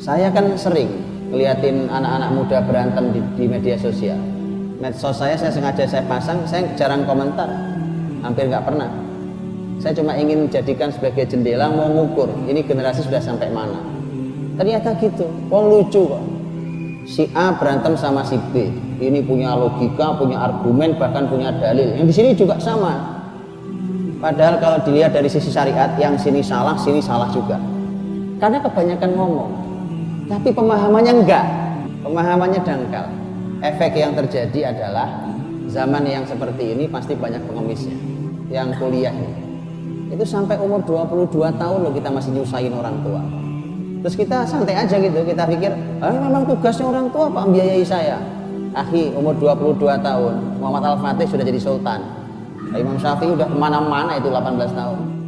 Saya kan sering ngeliatin anak-anak muda berantem di, di media sosial. Medsos saya saya sengaja saya pasang, saya jarang komentar, hampir nggak pernah. Saya cuma ingin jadikan sebagai jendela mau ngukur ini generasi sudah sampai mana. Ternyata gitu, wong lucu kok. Si A berantem sama si B, ini punya logika, punya argumen, bahkan punya dalil. Yang di sini juga sama. Padahal kalau dilihat dari sisi syariat, yang sini salah, sini salah juga. Karena kebanyakan ngomong, tapi pemahamannya enggak. Pemahamannya dangkal. Efek yang terjadi adalah zaman yang seperti ini pasti banyak pengemisnya. Yang kuliah ini. Itu sampai umur 22 tahun loh kita masih nyusahin orang tua. Terus kita santai aja gitu. Kita pikir ah, memang tugasnya orang tua pak membiayai saya? Akhi umur 22 tahun. Muhammad Al-Fatih sudah jadi sultan. Imam Syafi'i udah ke mana-mana itu 18 tahun